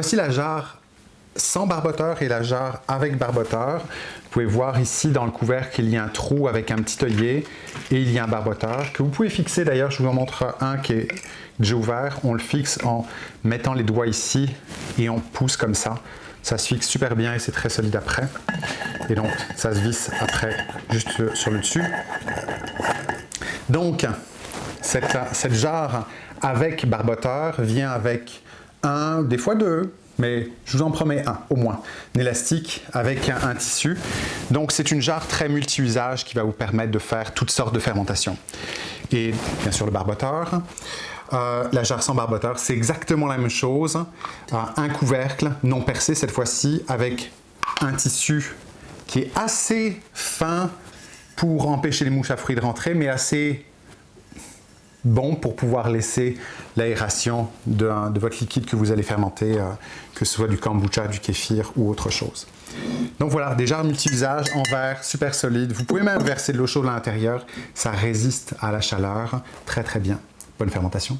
Voici la jarre sans barboteur et la jarre avec barboteur. Vous pouvez voir ici dans le couvercle qu'il y a un trou avec un petit œillet et il y a un barboteur que vous pouvez fixer d'ailleurs, je vous en montre un qui est déjà ouvert. On le fixe en mettant les doigts ici et on pousse comme ça. Ça se fixe super bien et c'est très solide après. Et donc ça se visse après juste sur le dessus. Donc cette, cette jarre avec barboteur vient avec un, des fois deux, mais je vous en promets un au moins, un élastique avec un, tissu. Donc c'est une jarre très multi-usage qui va vous permettre de faire toutes sortes de fermentations. Et bien sûr le barboteur. Euh, la jarre sans barboteur, c'est exactement la même chose. Euh, un couvercle non percé cette fois-ci avec un tissu qui est assez fin pour empêcher les mouches à fruits de rentrer, mais assez bon pour pouvoir laisser l'aération de, votre liquide que vous allez fermenter, euh, que ce soit du kombucha, du kéfir ou autre chose. Donc voilà, des jarres multi-usage en verre, super solide. Vous pouvez même verser de l'eau chaude à l'intérieur, ça résiste à la chaleur très très bien. Bonne fermentation.